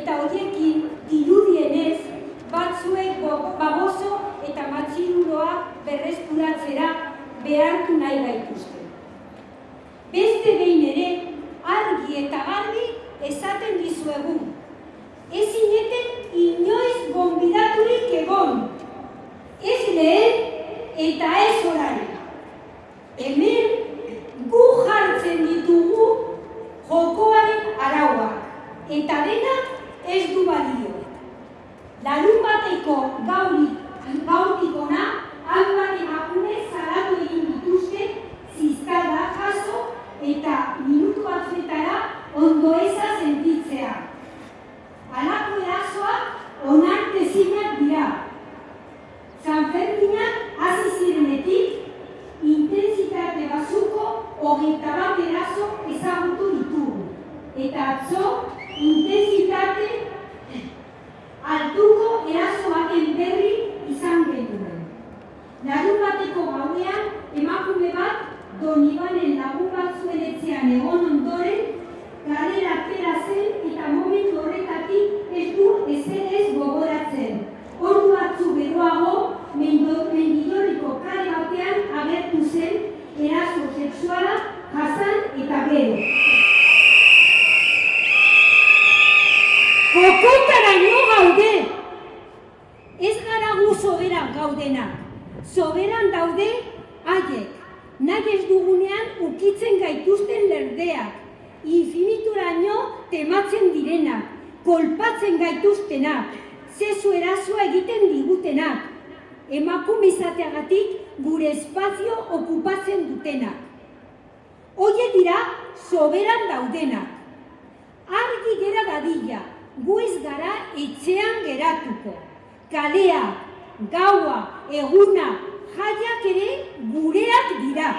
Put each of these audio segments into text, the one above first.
eta horiekin dirudienez batzuek baboso eta matxiruroa berreskuratzera behartu nahi gaituzte. Beste behin ere, argi eta garbi esaten dizuegun, ez du balio. Larun bateko gaurik gaurik ona hainbat emakume zaratu egin dituzte zizkalda jaso eta minutu batzuetara ondo eza emakume bat Donibanen lagun batzuen etxean egon ondoren, galera atera zen eta momentu horretatik ez du ezer ez gogoratzen. Ordu batzu beroago, mendidoriko kare batean agertu zen eraso sexuala jasan eta gero. Kokotara no gaude! Ez gara gu soberan gaudenak. Soberan daude haiek. Nahi ez dugunean ukitzen gaituzten lerdeak. Infinituraino tematzen direnak. Kolpatzen gaituztenak. Zezu erazoa egiten digutenak. Emakumizateagatik gure espazio okupatzen dutenak. Oie dira soberan daudenak. Argi gera dadila, gu ez gara etxean geratuko. Kalea, gaua, eguna, jaiak ere gureak dira.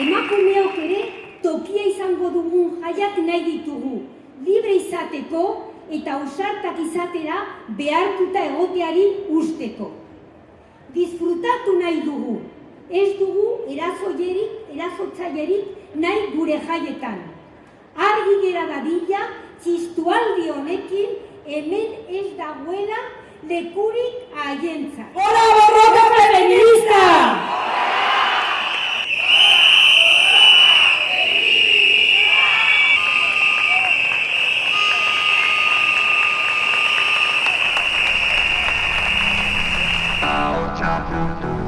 Emakumeok ere tokia izango dugun jaiak nahi ditugu, libre izateko eta ausartak izatera behartuta egoteari usteko. Disfrutatu nahi dugu, ez dugu erazoierik, erazotzailerik nahi gure jaietan. Argi gera dadila, txistualdi honekin, hemen ez dagoela de Curie a Allenza. ¡Hola, barroca feminista! Ciao, ciao, ciao.